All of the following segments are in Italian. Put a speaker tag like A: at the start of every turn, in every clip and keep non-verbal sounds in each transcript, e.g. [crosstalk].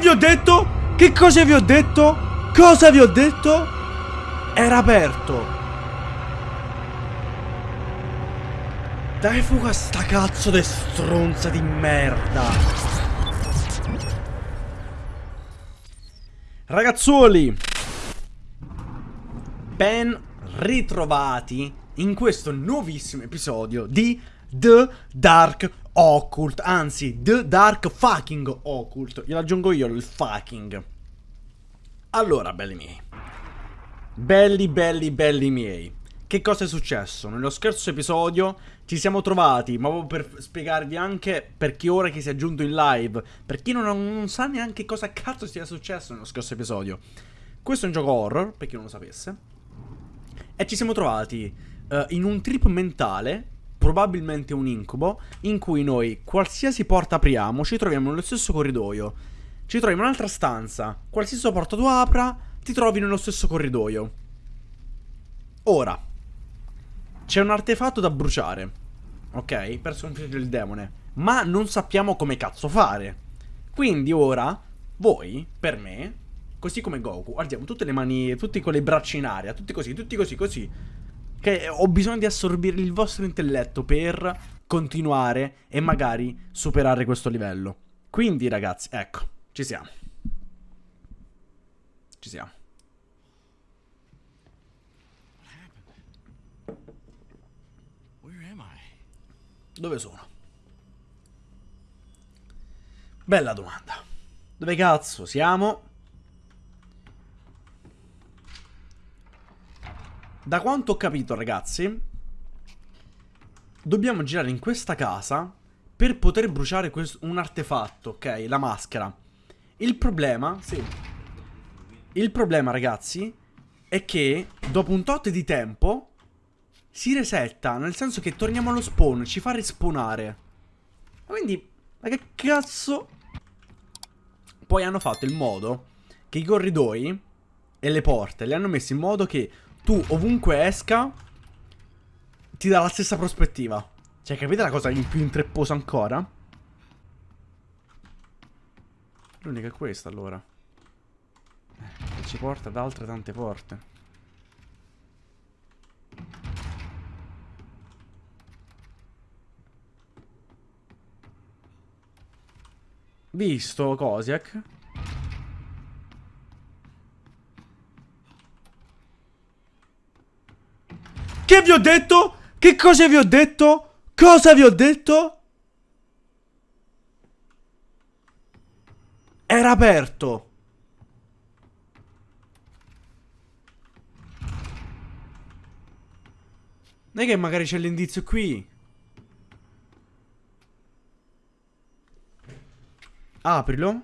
A: vi ho detto? Che cosa vi ho detto? Cosa vi ho detto? Era aperto. Dai fuga sta cazzo di stronza di merda. Ragazzuoli, ben ritrovati in questo nuovissimo episodio di The Dark Occult, anzi The Dark Fucking Occult. Glielo aggiungo io il fucking. Allora, belli miei. Belli, belli, belli miei. Che cosa è successo? Nello scorso episodio ci siamo trovati, ma proprio per spiegarvi anche per chi ora che si è aggiunto in live, per chi non, non sa neanche cosa cazzo sia successo nello scorso episodio. Questo è un gioco horror, per chi non lo sapesse. E ci siamo trovati uh, in un trip mentale, probabilmente un incubo, in cui noi qualsiasi porta apriamo ci troviamo nello stesso corridoio. Ci troviamo in un'altra stanza, qualsiasi porta tu apra, ti trovi nello stesso corridoio. Ora, c'è un artefatto da bruciare. Ok? Per sconfiggere il demone. Ma non sappiamo come cazzo fare. Quindi ora, voi, per me, così come Goku, alziamo tutte le mani, tutti con le braccia in aria, tutti così, tutti così, così. Che ho bisogno di assorbire il vostro intelletto per continuare e magari superare questo livello. Quindi, ragazzi, ecco, ci siamo. Ci siamo. Dove sono? Bella domanda. Dove cazzo siamo? Da quanto ho capito, ragazzi, dobbiamo girare in questa casa per poter bruciare un artefatto, ok? La maschera. Il problema, sì. Il problema, ragazzi, è che dopo un tot di tempo si resetta, nel senso che torniamo allo spawn, ci fa respawnare. Quindi, ma che cazzo? Poi hanno fatto il modo che i corridoi e le porte le hanno messi in modo che tu ovunque esca ti dà la stessa prospettiva. Cioè, capite la cosa in più intrepposa ancora? L'unica è questa, allora. Eh, che ci porta ad altre tante porte. Visto, Kosiak. Che vi ho detto? Che cosa vi ho detto? Cosa vi ho detto? Era aperto. Non è che magari c'è l'indizio qui. Aprilo.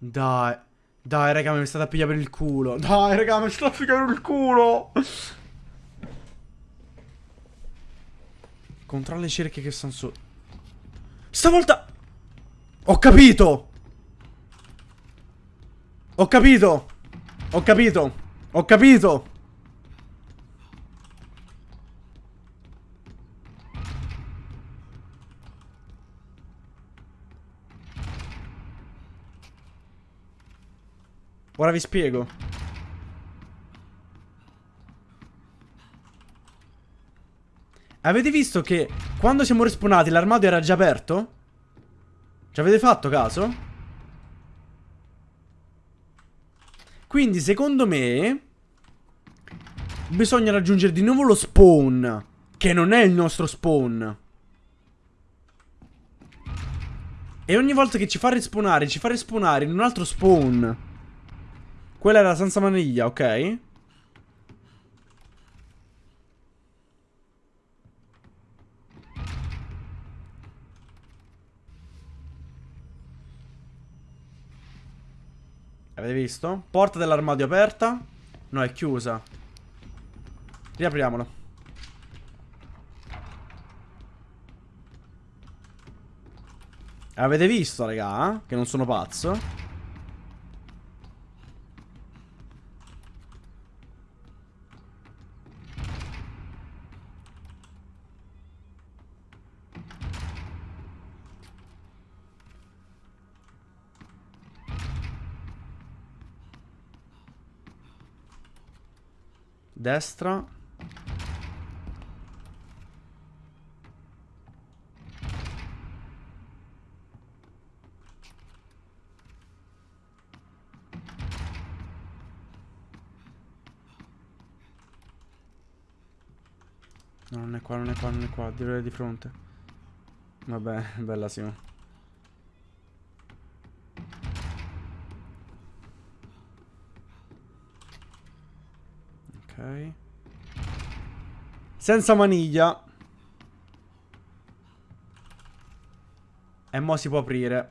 A: Dai. Dai, raga, mi state a pigliare per il culo. [laughs] Dai, raga, mi state a pigliare per il culo. Controlla le cerchie che stanno su. Stavolta... Ho capito. Ho capito. Ho capito. Ho capito. Ora vi spiego. Avete visto che quando siamo respawnati l'armadio era già aperto? Ci avete fatto caso? Quindi secondo me Bisogna raggiungere di nuovo lo spawn Che non è il nostro spawn E ogni volta che ci fa respawnare Ci fa respawnare in un altro spawn quella era senza maniglia, ok? Avete visto? Porta dell'armadio aperta No, è chiusa Riapriamolo Avete visto, raga? Che non sono pazzo Destra. No, non è qua, non è qua, non è qua, direi di fronte. Vabbè, [laughs] bella Simo. Senza maniglia. E mo si può aprire.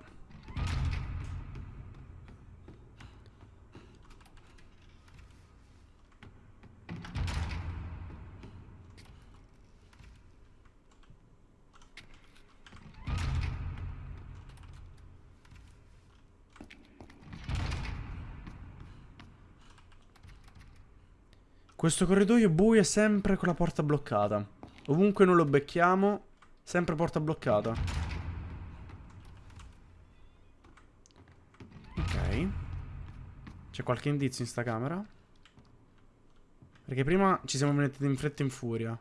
A: Questo corridoio buio è sempre con la porta bloccata. Ovunque non lo becchiamo, sempre porta bloccata. Ok. C'è qualche indizio in sta camera? Perché prima ci siamo venuti in fretta e in furia.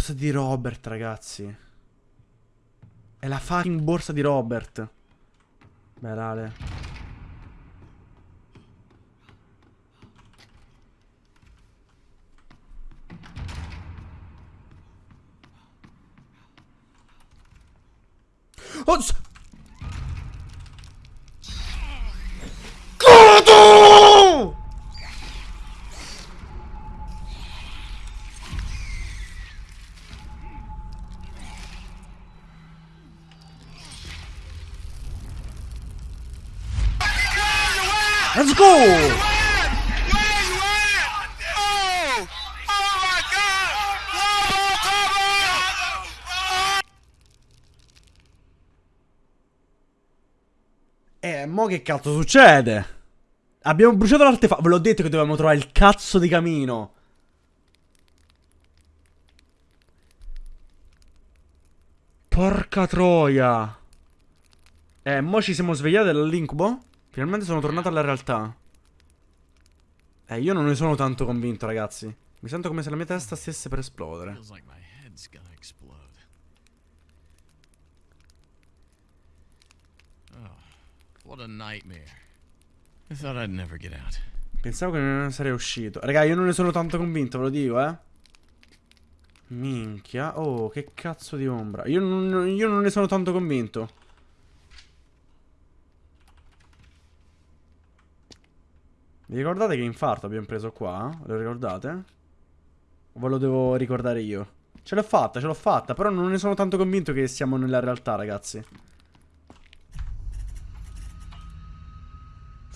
A: borsa di Robert, ragazzi. È la fucking borsa di Robert. Beh, Rale. Che cazzo succede? Abbiamo bruciato l'artefatto. Ve l'ho detto che dovevamo trovare il cazzo di camino. Porca troia. Eh, mo ci siamo svegliati dall'incubo? Finalmente sono tornato alla realtà. Eh, io non ne sono tanto convinto, ragazzi. Mi sento come se la mia testa stesse per esplodere. Oh, Pensavo che non sarei uscito. Raga, io non ne sono tanto convinto, ve lo dico, eh. Minchia. Oh, che cazzo di ombra. Io non, io non ne sono tanto convinto. Vi ricordate che infarto abbiamo preso qua? Lo ricordate? Ve lo devo ricordare io? Ce l'ho fatta, ce l'ho fatta, però non ne sono tanto convinto che siamo nella realtà, ragazzi.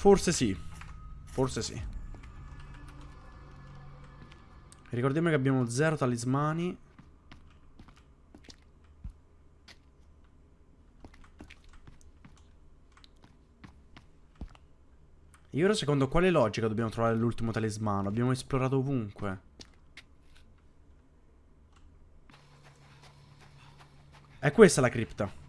A: Forse sì. Forse sì. Ricordiamo che abbiamo zero talismani. E ora secondo quale logica dobbiamo trovare l'ultimo talismano? Abbiamo esplorato ovunque. È questa la cripta.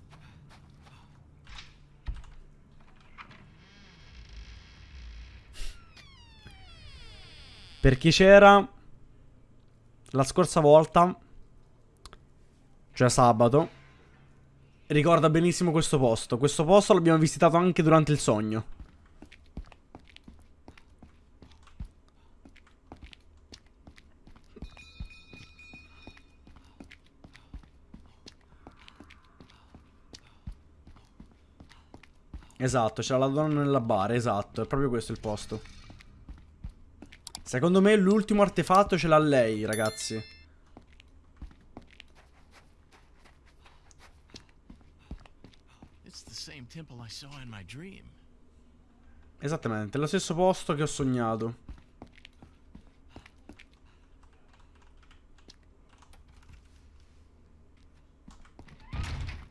A: Per chi c'era la scorsa volta, cioè sabato, ricorda benissimo questo posto. Questo posto l'abbiamo visitato anche durante il sogno. Esatto, c'era la donna nella bara, esatto, è proprio questo il posto. Secondo me l'ultimo artefatto ce l'ha lei, ragazzi. Esattamente, è lo stesso posto che ho sognato.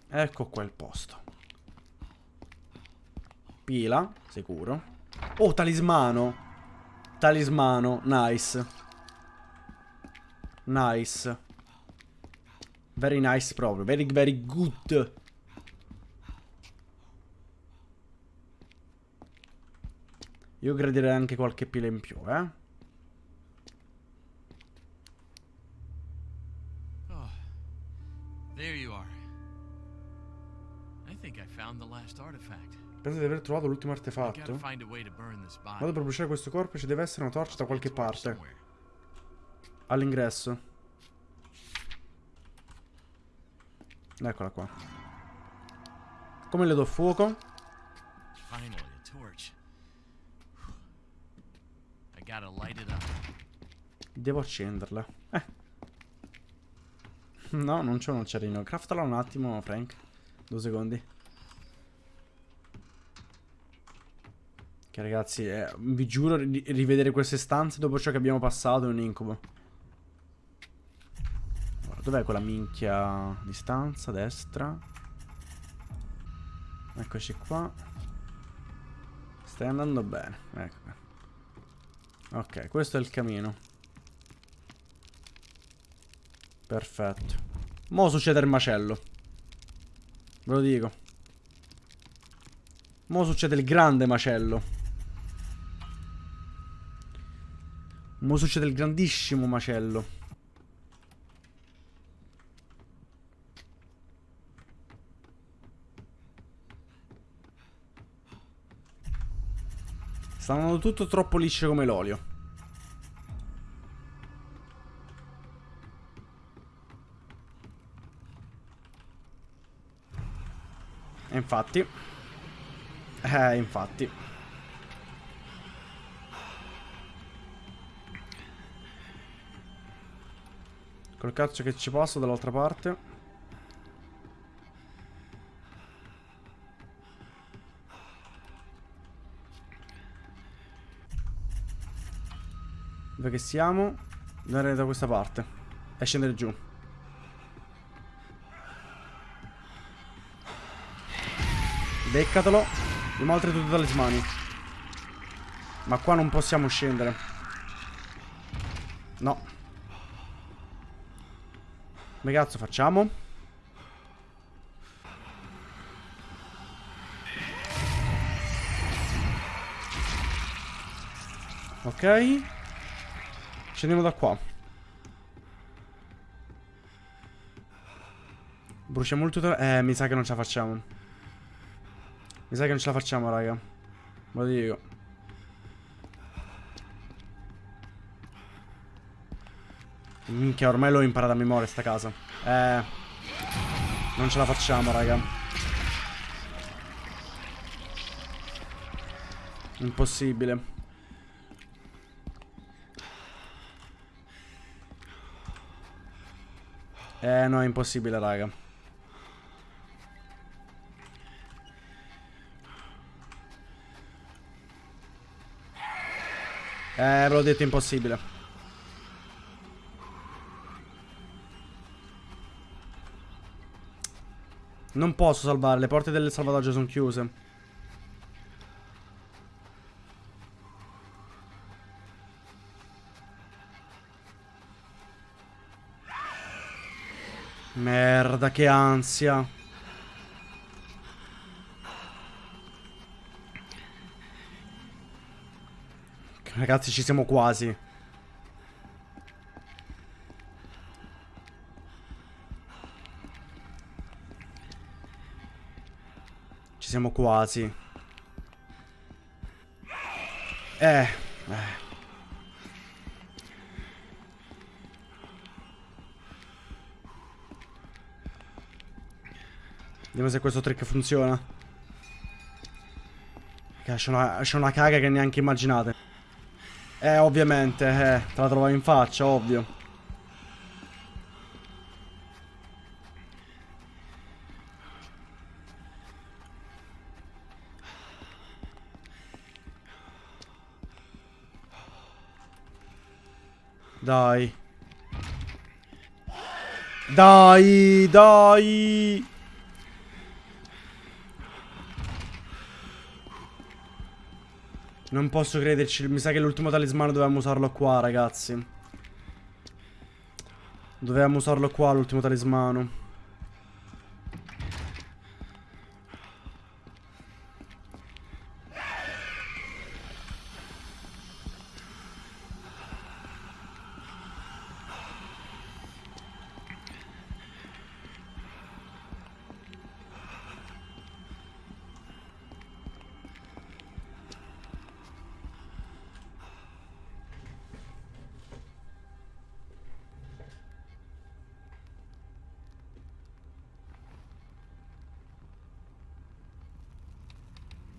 A: Ecco qua il posto. Pila, sicuro. Oh, talismano. Talismano, nice. Nice. Very nice proprio. Very, very good. Io gradirei anche qualche pila in più, eh. Penso di aver trovato l'ultimo artefatto.
B: body.
A: per bruciare questo corpo ci deve essere una torcia da qualche parte. All'ingresso. Eccola qua. Come le do fuoco? Devo accenderla. Eh. No, non c'è un acciarino. Craftala un attimo, Frank. Due secondi. Che ragazzi, eh, vi giuro, ri- rivedere queste stanze dopo ciò che abbiamo passato è un incubo. Dov'è quella minchia di stanza? Destra. Eccoci qua. Stai andando bene. Ecco. Ok, questo è il camino. Perfetto. Mo succede il macello. Ve lo dico. Mo succede il grande macello. Mo succede il grandissimo macello. Sta andando tutto troppo liscio come l'olio. E infatti. Eh, infatti. Col cazzo che ci passo dall'altra parte. Dove che siamo? Andare da questa parte. E scendere giù. Beccatelo. Abbiamo altri tutti talismani. Ma qua non possiamo scendere. No. Come cazzo facciamo? Ok. Scendiamo da qua. Bruciamo il tutorial. Eh, mi sa che non ce la facciamo. Mi sa che non ce la facciamo, raga. Ve lo dico. Minchia, ormai l'ho imparata a memoria sta casa. Eh. Non ce la facciamo, raga. Impossibile. Eh, no, è impossibile, raga. Eh, ve l'ho detto, impossibile. Non posso salvare, le porte del salvataggio sono chiuse. Merda, che ansia. Ragazzi, ci siamo quasi. Siamo quasi. Eh. eh. Vediamo se questo trick funziona. C'è una, una caga che neanche immaginate. Eh, ovviamente, eh. Te la trovo in faccia, ovvio. Dai. Dai, dai. Non posso crederci, mi sa che l'ultimo talismano dovevamo usarlo qua, ragazzi. Dovevamo usarlo qua, l'ultimo talismano.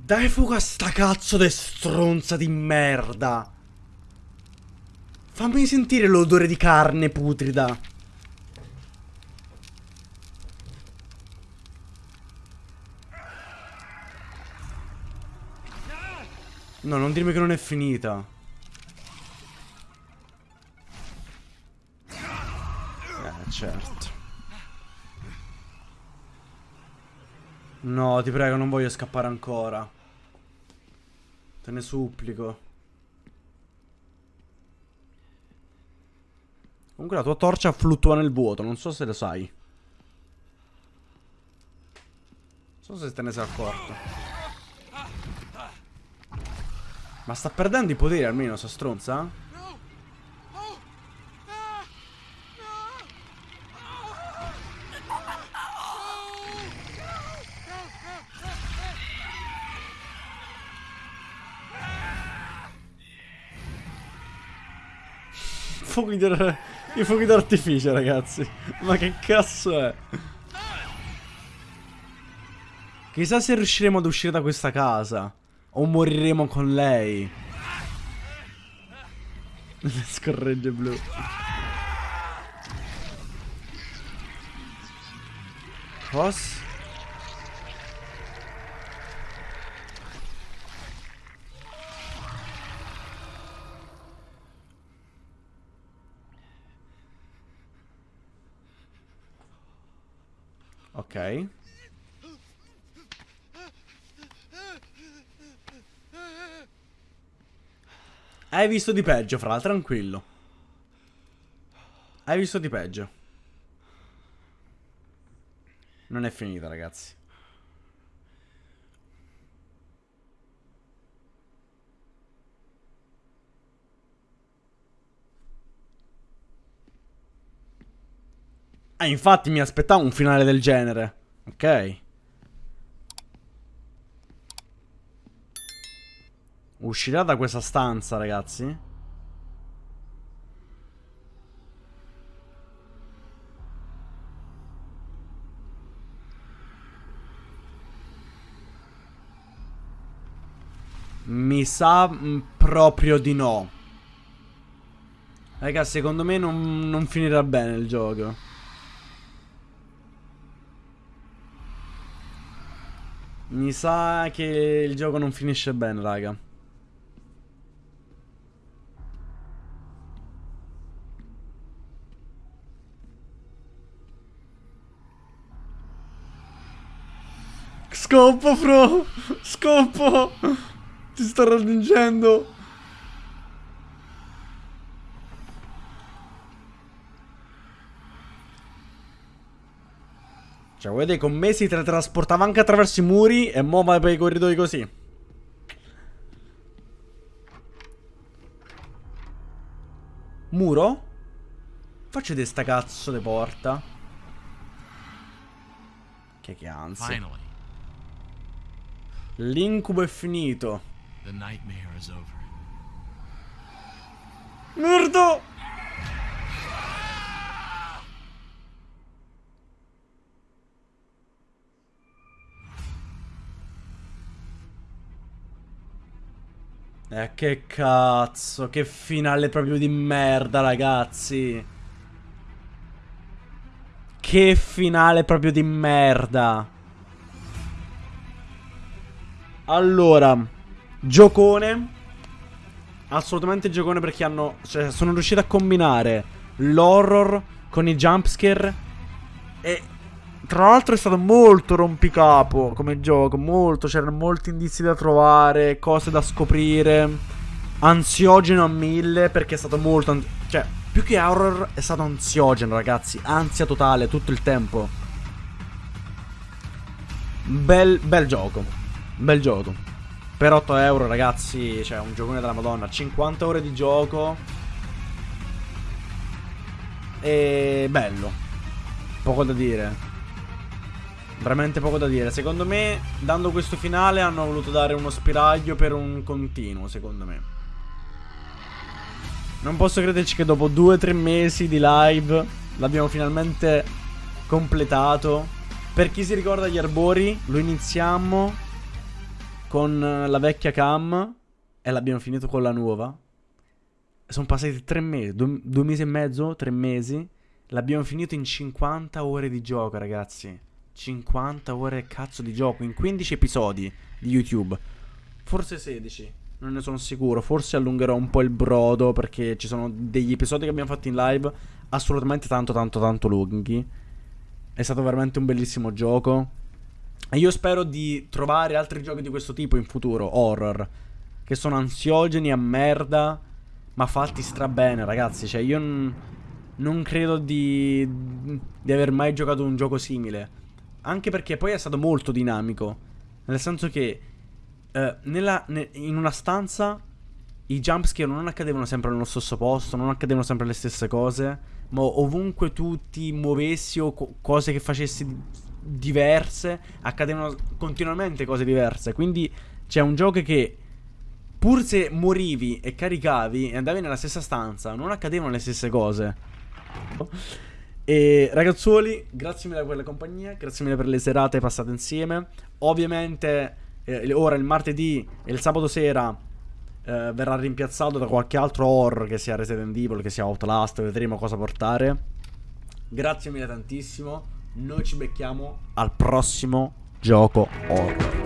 A: Dai fuga sta cazzo di stronza di merda. Fammi sentire l'odore di carne putrida. No, non dirmi che non è finita. Eh, certo. No, ti prego, non voglio scappare ancora. Te ne supplico. Comunque la tua torcia fluttua nel vuoto, non so se lo sai. Non so se te ne sei accorto. Ma sta perdendo i poteri almeno, sta stronza? Fuochi. I fuochi d'artificio, ragazzi. Ma che cazzo è? Chissà se riusciremo ad uscire da questa casa. O moriremo con lei. Le [laughs] scorregge blu. Cosa? Ok. Hai visto di peggio, Fra, tranquillo. Hai visto di peggio. Non è finita, ragazzi. Ah, infatti mi aspettavo un finale del genere. Ok. Uscirà da questa stanza, ragazzi? Mi sa mm, proprio di no. Raga, secondo me non, non finirà bene il gioco. Mi sa che il gioco non finisce bene, raga. Scoppo, bro! Scoppo! Ti sto raggiungendo! Cioè, vedete, con me si teletrasportava anche attraverso i muri e mo va per i corridoi così. Muro? Faccio vedere sta cazzo di porta. Che che ansia. L'incubo è finito. Merda! Eh, che cazzo, che finale proprio di merda, ragazzi. Che finale proprio di merda. Allora, giocone. Assolutamente giocone perché hanno... Cioè, sono riusciti a combinare l'horror con i jumpscare. E tra l'altro è stato molto rompicapo come gioco, molto, c'erano molti indizi da trovare, cose da scoprire, ansiogeno a mille perché è stato molto... Cioè, Più che horror è stato ansiogeno, ragazzi. Ansia totale tutto il tempo. Bel, bel gioco. Bel gioco. Per 8 euro, ragazzi, cioè un giocone della Madonna. 50 ore di gioco. E bello. Poco da dire. Veramente poco da dire. Secondo me, dando questo finale, hanno voluto dare uno spiraglio per un continuo, secondo me. Non posso crederci che dopo 2-3 mesi di live l'abbiamo finalmente completato. Per chi si ricorda gli arbori, lo iniziamo con la vecchia cam e l'abbiamo finito con la nuova. Sono passati 3 mesi, 2 mesi e mezzo, 3 mesi. L'abbiamo finito in 50 ore di gioco, ragazzi. 50 ore cazzo di gioco in 15 episodi di YouTube. Forse 16, non ne sono sicuro. Forse allungherò un po' il brodo perché ci sono degli episodi che abbiamo fatto in live assolutamente tanto tanto tanto lunghi. È stato veramente un bellissimo gioco. E io spero di trovare altri giochi di questo tipo in futuro, horror, che sono ansiogeni a merda, ma fatti strabene, ragazzi. Cioè, io non credo di, di aver mai giocato un gioco simile. Anche perché poi è stato molto dinamico. Nel senso che eh, nella, ne, in una stanza i jumpscare non accadevano sempre nello stesso posto, non accadevano sempre le stesse cose, ma ovunque tu ti muovessi o co cose che facessi diverse, accadevano continuamente cose diverse. Quindi c'è un gioco che pur se morivi e caricavi e andavi nella stessa stanza, non accadevano le stesse cose. E ragazzuoli, grazie mille per la compagnia, grazie mille per le serate passate insieme. Ovviamente eh, ora il martedì e il sabato sera eh, verrà rimpiazzato da qualche altro horror che sia Resident Evil, che sia Outlast, vedremo cosa portare. Grazie mille tantissimo. Noi ci becchiamo al prossimo gioco horror.